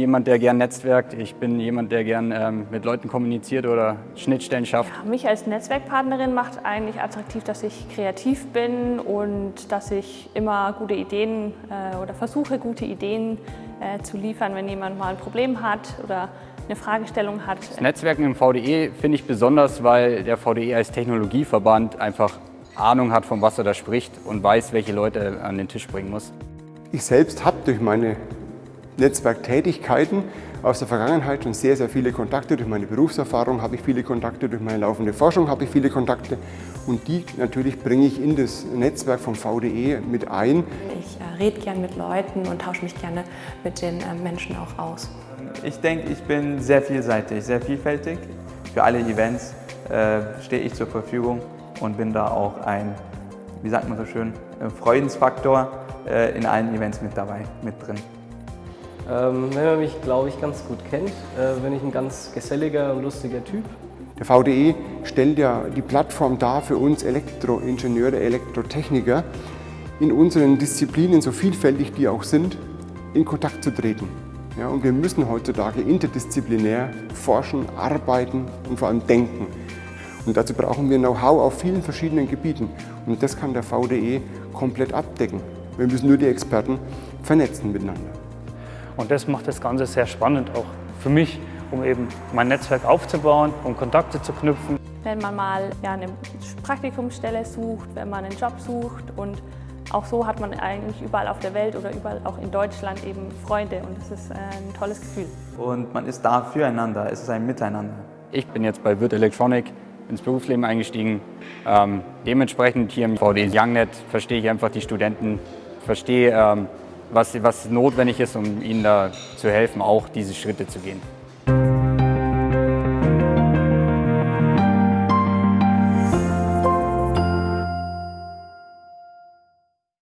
jemand, der gern netzwerkt. Ich bin jemand, der gern ähm, mit Leuten kommuniziert oder Schnittstellen schafft. Ja, mich als Netzwerkpartnerin macht eigentlich attraktiv, dass ich kreativ bin und dass ich immer gute Ideen äh, oder versuche, gute Ideen äh, zu liefern, wenn jemand mal ein Problem hat oder eine Fragestellung hat. Das Netzwerken im VDE finde ich besonders, weil der VDE als Technologieverband einfach Ahnung hat, von was er da spricht und weiß, welche Leute er an den Tisch bringen muss. Ich selbst habe durch meine Netzwerktätigkeiten aus der Vergangenheit schon sehr, sehr viele Kontakte. Durch meine Berufserfahrung habe ich viele Kontakte, durch meine laufende Forschung habe ich viele Kontakte und die natürlich bringe ich in das Netzwerk vom VDE mit ein. Ich äh, rede gerne mit Leuten und tausche mich gerne mit den äh, Menschen auch aus. Ich denke, ich bin sehr vielseitig, sehr vielfältig. Für alle Events äh, stehe ich zur Verfügung und bin da auch ein, wie sagt man so schön, Freudensfaktor äh, in allen Events mit dabei, mit drin. Ähm, wenn man mich, glaube ich, ganz gut kennt, äh, bin ich ein ganz geselliger und lustiger Typ. Der VDE stellt ja die Plattform dar für uns Elektroingenieure, Elektrotechniker, in unseren Disziplinen, so vielfältig die auch sind, in Kontakt zu treten. Ja, und wir müssen heutzutage interdisziplinär forschen, arbeiten und vor allem denken. Und dazu brauchen wir Know-how auf vielen verschiedenen Gebieten. Und das kann der VDE komplett abdecken. Wir müssen nur die Experten vernetzen miteinander. Und das macht das Ganze sehr spannend auch für mich, um eben mein Netzwerk aufzubauen, um Kontakte zu knüpfen. Wenn man mal ja, eine Praktikumsstelle sucht, wenn man einen Job sucht und auch so hat man eigentlich überall auf der Welt oder überall auch in Deutschland eben Freunde und das ist äh, ein tolles Gefühl. Und man ist da füreinander, es ist ein Miteinander. Ich bin jetzt bei Wirt Electronic ins Berufsleben eingestiegen. Ähm, dementsprechend hier im VD YoungNet verstehe ich einfach die Studenten, verstehe, ähm, was, was notwendig ist, um ihnen da zu helfen, auch diese Schritte zu gehen.